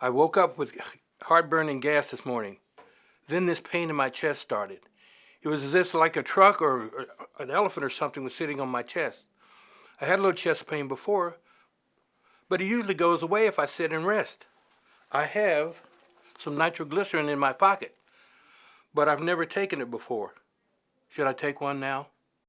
I woke up with heartburn and gas this morning. Then this pain in my chest started. It was as if like a truck or, or an elephant or something was sitting on my chest. I had a little chest pain before, but it usually goes away if I sit and rest. I have some nitroglycerin in my pocket, but I've never taken it before. Should I take one now?